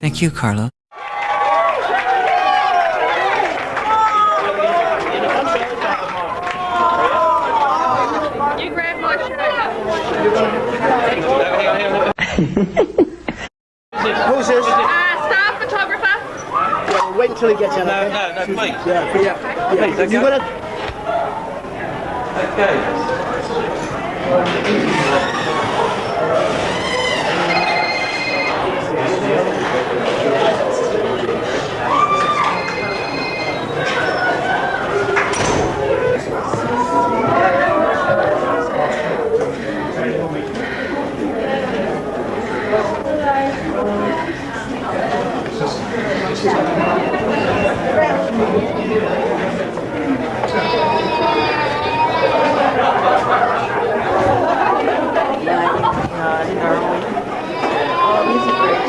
Thank you, Carlo. You grab my shirt. Who's this? Uh, staff photographer. Yeah, wait until he gets in. No, okay? no, no, please. Yeah, yeah. yeah. Please, You okay. gonna? Okay.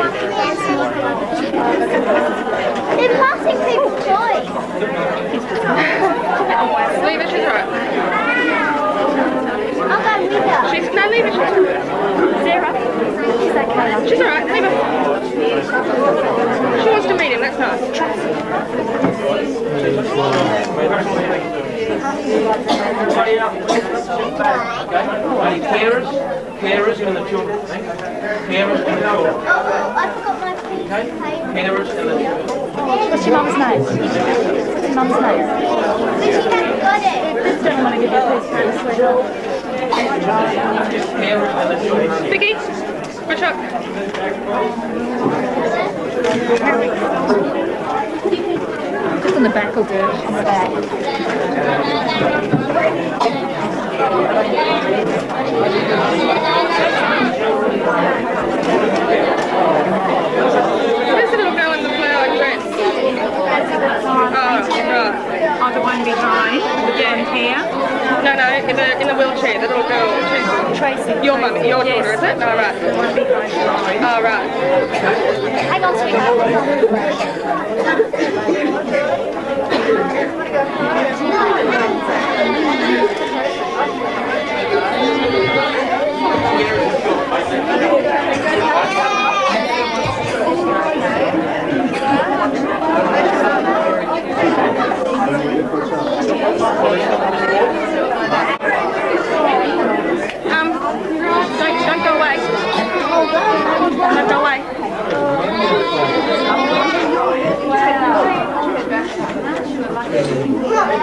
They're passing people's toys. Leave it, she's alright. I'll go with her. She's, no, leave it, she's alright. Sarah. She's okay. She's alright, leave her. She wants to meet him, that's nice. Only carers, carers and the children. Carers and the children. Oh, oh, oh I forgot my Okay? Carers and the children. What's your mum's name? What's your mum's name? But she hasn't got it. This gentleman will give you a piece of paper, sweetheart. Carers and the children. Vicky, push up. Just on the back will do. On the back. Where's the little girl in the flower dress? Oh, right. Oh, the one behind, the blonde hair. No, no, in the, in the wheelchair, the little girl. She's Tracy. your mum, your Yes. daughter, is it? Oh, right. The one behind. Oh, right. Hang on, sweetheart. Yeah.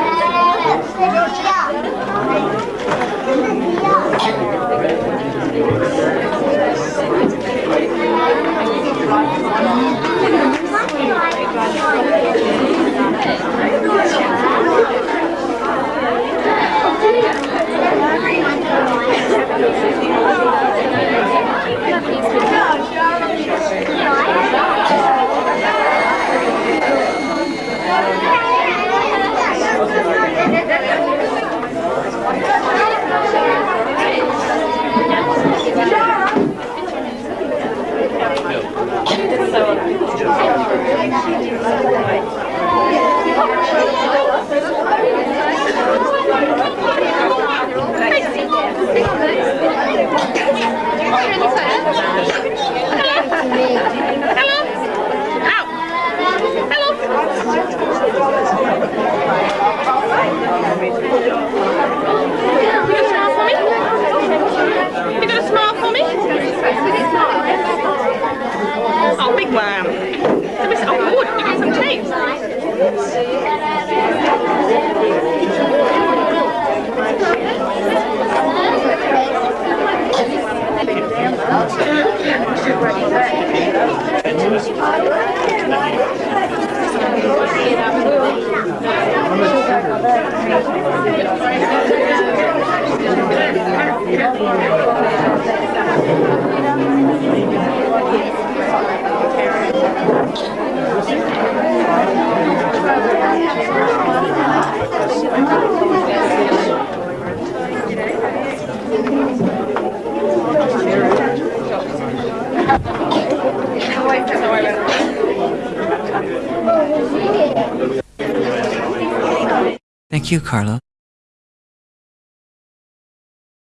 감사합니다. Thank you, Carlo.